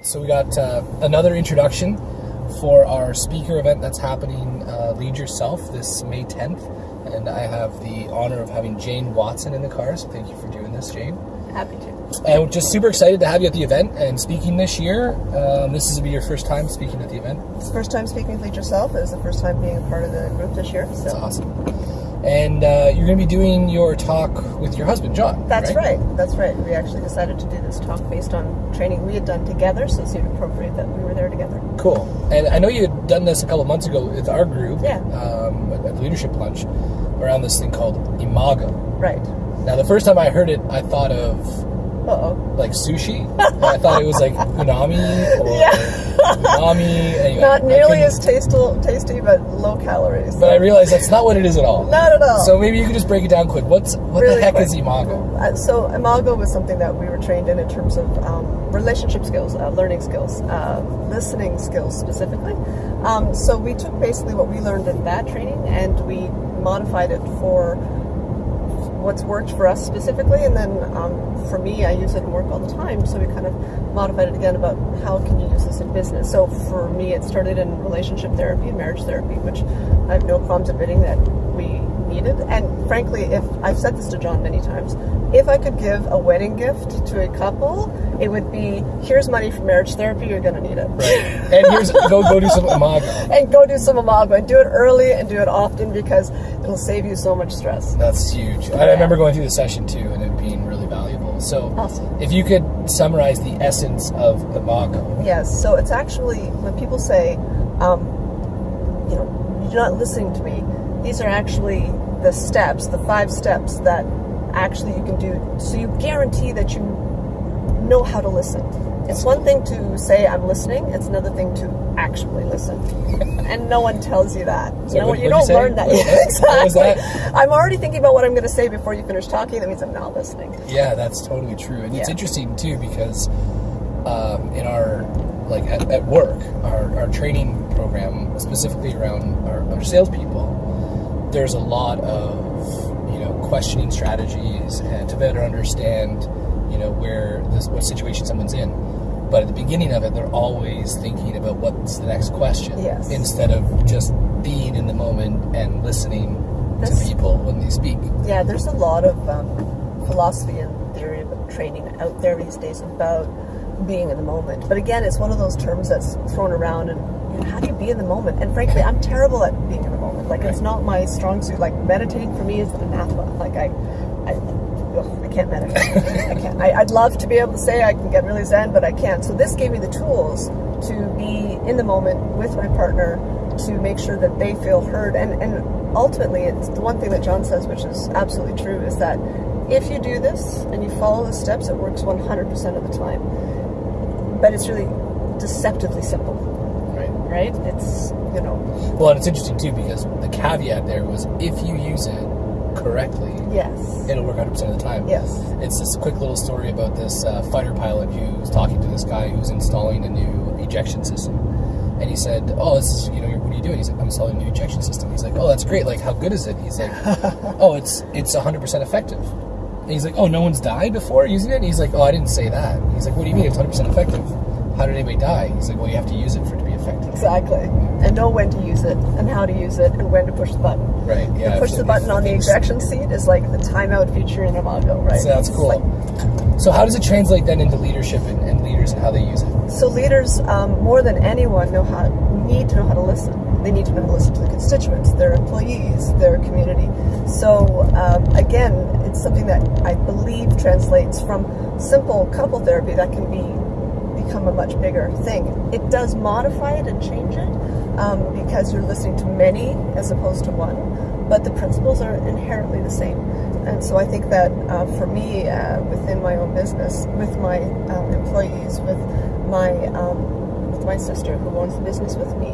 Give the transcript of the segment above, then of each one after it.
So we got uh, another introduction for our speaker event that's happening, uh, Lead Yourself, this May 10th. And I have the honor of having Jane Watson in the car, so thank you for doing this, Jane. Happy to. And we're just super excited to have you at the event and speaking this year. Um, this is to be your first time speaking at the event. It's the first time speaking with Lead Yourself. It was the first time being a part of the group this year. So. That's awesome. And uh, you're going to be doing your talk with your husband, John. That's right? right? That's right. We actually decided to do this talk based on training we had done together, so it seemed appropriate that we were there together. Cool. And I know you had done this a couple months ago with our group. Yeah. Um, at Leadership Lunch, around this thing called Imago. Right. Now, the first time I heard it, I thought of uh-oh. Like sushi? I thought it was like unami or yeah. umami. Anyway, not nearly as tasteful, tasty, but low calories. But I realized that's not what it is at all. Not at all. So maybe you could just break it down quick. What's What really the heck quick. is Imago? Uh, so Imago was something that we were trained in in terms of um, relationship skills, uh, learning skills, uh, listening skills specifically. Um, so we took basically what we learned in that training and we modified it for what's worked for us specifically, and then um, for me, I use it in work all the time. So we kind of modified it again about how can you use this in business. So for me, it started in relationship therapy, and marriage therapy, which I have no qualms admitting that needed. And frankly, if I've said this to John many times, if I could give a wedding gift to a couple, it would be here's money for marriage therapy. You're going to need it. Right. And here's go go do some imago. and go do some imago and do it early and do it often because it'll save you so much stress. That's huge. I remember going through the session too, and it being really valuable. So, awesome. if you could summarize the essence of the imago. Yes. So it's actually when people say, um, you know, you're not listening to me. These are actually the steps, the five steps that actually you can do so you guarantee that you know how to listen. It's one thing to say I'm listening, it's another thing to actually listen. and no one tells you that. So you know, what, you don't you learn that. Exactly. That? I'm already thinking about what I'm going to say before you finish talking. That means I'm not listening. Yeah, that's totally true. And yeah. it's interesting too because um, in our like at, at work, our, our training program, specifically around our, our salespeople, there's a lot of you know questioning strategies and to better understand you know where this what situation someone's in. But at the beginning of it, they're always thinking about what's the next question, yes. instead of just being in the moment and listening That's, to people when they speak. Yeah, there's a lot of um, philosophy and theory about training out there these days about being in the moment. But again, it's one of those terms that's thrown around and how do you be in the moment? And frankly, I'm terrible at being in the moment. Like right. it's not my strong suit. Like meditating for me is anathema. Like I, I, ugh, I can't meditate. I can't. I, would love to be able to say I can get really zen, but I can't. So this gave me the tools to be in the moment with my partner to make sure that they feel heard. And and ultimately, it's the one thing that John says, which is absolutely true, is that if you do this and you follow the steps, it works 100% of the time. But it's really deceptively simple. Right. It's, you know. Well, and it's interesting too because the caveat there was if you use it correctly, yes, it'll work 100% of the time. Yes. It's this quick little story about this uh, fighter pilot who's talking to this guy who's installing a new ejection system. And he said, "Oh, this is you know, what are you doing?" He's like, "I'm installing a new ejection system." He's like, "Oh, that's great. Like, how good is it?" He's like, "Oh, it's it's 100% effective." And he's like, "Oh, no one's died before using it." And he's like, "Oh, I didn't say that." He's like, "What do you mean it's 100% effective? How did anybody die?" He's like, "Well, you have to use it for it to be effective." Exactly, and know when to use it, and how to use it, and when to push the button. Right. Yeah. Push the button on the ejection seat is like the timeout feature in Imago, right? So that's cool. Like, so how does it translate then into leadership and, and leaders and how they use it? So leaders, um, more than anyone, know how need to know how to listen. They need to know how to listen to the constituents, their employees, their community. So um, again, it's something that I believe translates from simple couple therapy that can be become a much bigger thing. It does modify it and change it um, because you're listening to many as opposed to one, but the principles are inherently the same. And so I think that uh, for me, uh, within my own business, with my um, employees, with my um, with my sister who owns the business with me,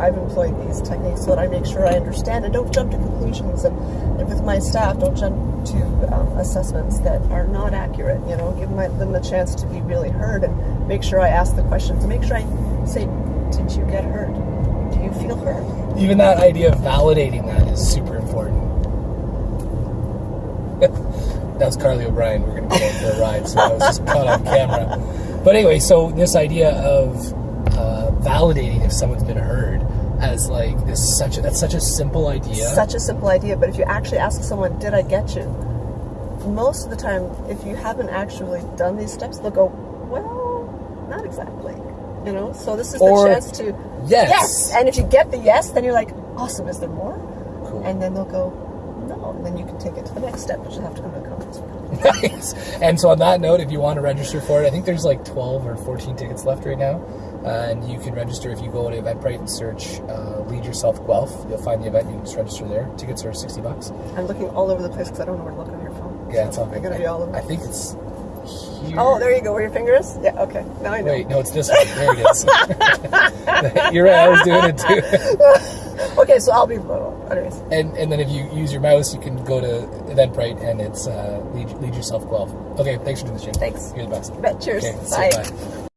I've employed these techniques so that I make sure I understand and don't jump to conclusions. And, and with my staff, don't jump to um, assessments that are not accurate. You know, give my, them a chance to be really heard and make sure I ask the questions make sure I say, "Did you get hurt? Do you feel hurt? Even that idea of validating that is super important. That's Carly O'Brien. We're going to go for a ride, so I was just caught on camera. But anyway, so this idea of uh, validating if someone's been heard as like this such a, that's such a simple idea. Such a simple idea, but if you actually ask someone, "Did I get you?" Most of the time, if you haven't actually done these steps, they'll go, "Well, not exactly." You know. So this is Or the chance to yes. yes. And if you get the yes, then you're like, "Awesome! Is there more?" Cool. And then they'll go, "No," and then you can take it to the next step, which will have to come to a conference. nice. And so on that note, if you want to register for it, I think there's like 12 or 14 tickets left right now. Uh, and you can register if you go to Eventbrite and search uh, Lead Yourself Guelph. You'll find the event. You can just register there. Tickets are 60 bucks. I'm looking all over the place because I don't know where to look on your phone. Yeah, it's all I'm good. gonna be all over. I think it's here. Oh, there you go. Where your finger is? Yeah. Okay. Now I know. Wait, no, it's this one. There it is. You're right. I was doing it too. okay, so I'll be. Well, anyways. And and then if you use your mouse, you can go to Eventbrite and it's uh, Lead, Lead Yourself Guelph. Okay, thanks for doing this, Jim. Thanks. You're the best. Bet. Cheers. Okay, Bye. bye.